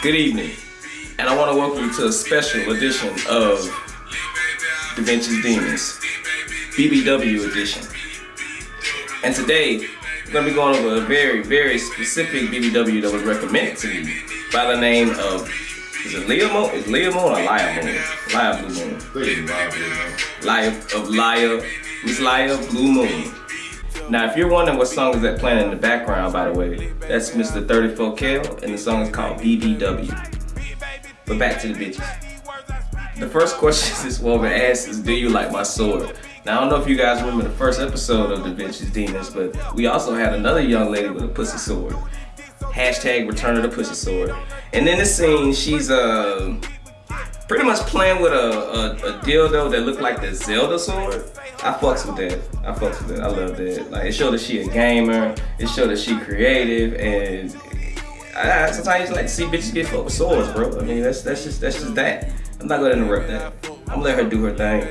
Good evening, and I want to welcome you to a special edition of Da Vinci's Demons, BBW edition. And today, we're going to be going over a very, very specific BBW that was recommended to me by the name of, is it Leah Moon? Is Leah Moon or Laya Moon? Laya Blue Moon. Laya of Laya, Miss Laya Blue Moon. Now, if you're wondering what song is that playing in the background, by the way, that's Mr. 34 Kel, and the song is called BBW. But back to the bitches. The first question this woman asks is, do you like my sword? Now, I don't know if you guys remember the first episode of Da Vinci's Demons, but we also had another young lady with a pussy sword. Hashtag return of the pussy sword. And in this scene, she's, uh, pretty much playing with a, a, a dildo that looked like the Zelda sword. I fucks with that. I fucks with that. I love that. Like it showed that she a gamer. It showed that she creative, and I, sometimes like to see bitches get fucked with swords, bro. I mean that's that's just that's just that. I'm not gonna interrupt that. I'm gonna let her do her thing.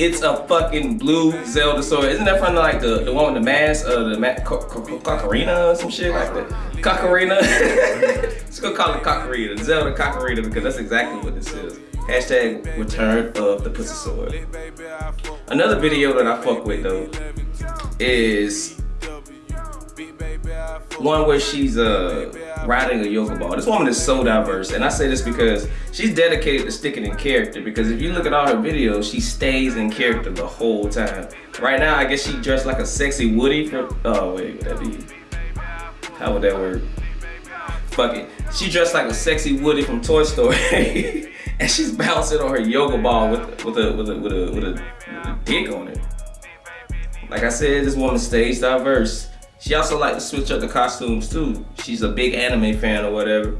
It's a fucking blue Zelda sword. Isn't that from like the, the one with the mask, uh, the ma Cocarina or some shit like that? Cocarina. Let's go call it Cocarina, Zelda Cocarina, because that's exactly what this is. Hashtag return of the pussy sword. Another video that I fuck with though is one where she's uh riding a yoga ball. This woman is so diverse, and I say this because she's dedicated to sticking in character. Because if you look at all her videos, she stays in character the whole time. Right now, I guess she dressed like a sexy Woody from. Oh wait, would that be? How would that work? Fuck it. She dressed like a sexy Woody from Toy Story. and she's bouncing on her yoga ball with with a with a with a with a, with a dick on it. Like I said, this woman stays diverse. She also like to switch up the costumes too. She's a big anime fan or whatever.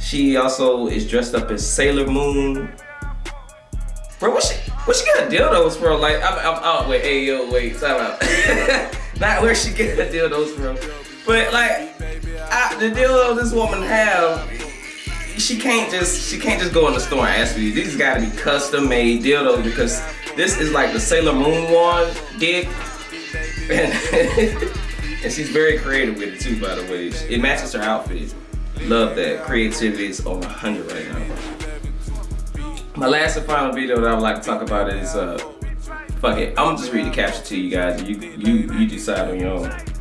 She also is dressed up as Sailor Moon. Bro, what she what she got dildos from? Like I'm I'm out. Wait, hey yo, wait, time out. Not where she get the dildos from, but like I, the dildo this woman have she can't just she can't just go in the store and ask for these. These gotta be custom made dildos because this is like the Sailor Moon one dick. And, and she's very creative with it too, by the way. It matches her outfit. Love that. Creativity is on 100 right now. My last and final video that I would like to talk about is uh fuck it. I'm gonna just read the caption to you guys. You you you decide on your own.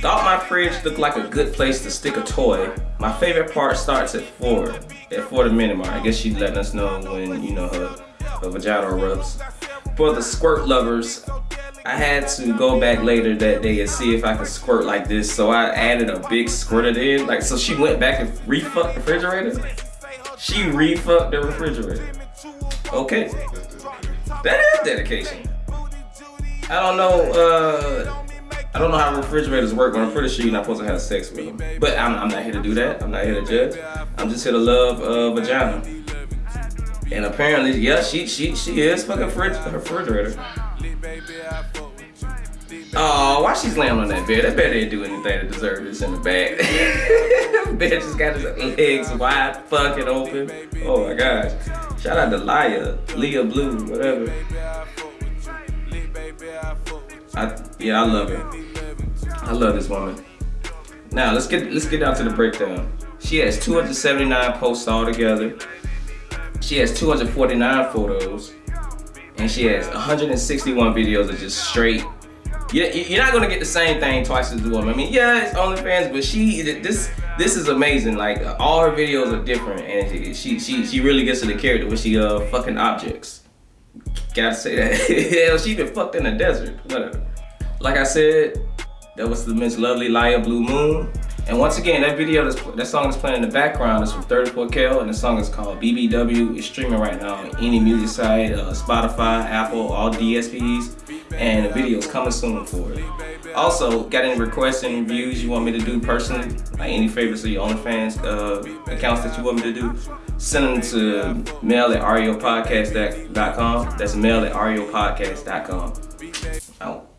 Thought my fridge looked like a good place to stick a toy. My favorite part starts at 4, at 4 the minute mark. I guess she's letting us know when, you know, her, her vagina erupts. For the squirt lovers, I had to go back later that day and see if I could squirt like this. So I added a big squirter in. Like, so she went back and refucked the refrigerator. She refucked the refrigerator. Okay. That is dedication. I don't know, uh, I don't know how refrigerators work, but I'm pretty sure you're not supposed to have sex with them. But I'm, I'm not here to do that. I'm not here to judge. I'm just here to love uh, vagina. And apparently, yeah, she she she is fucking her refrigerator. Oh, why she's laying on that bed? That bed didn't do anything to deserve this in the bed. bed just got his legs wide fucking open. Oh my gosh. Shout out to Laya, Leah Blue, whatever. I, yeah, I love it. I love this woman. Now let's get let's get down to the breakdown. She has 279 posts all together. She has 249 photos, and she has 161 videos of just straight. You're not gonna get the same thing twice as the woman. I mean, yeah, it's OnlyFans, but she this this is amazing. Like all her videos are different, and she she she really gets to the character when she uh fucking objects. Gotta say that. Hell, she been fucked in the desert. Whatever. Like I said, that was the Miss Lovely Laya Blue Moon. And once again, that video, that's, that song is playing in the background is from 34 Kel, and the song is called BBW. It's streaming right now on any music site, uh, Spotify, Apple, all DSPs, and the video is coming soon for it. Also, got any requests and reviews you want me to do personally? Like any favorites of your OnlyFans uh, accounts that you want me to do? Send them to mail at ariopodcast.com. That's mail at ariopodcast.com. Out.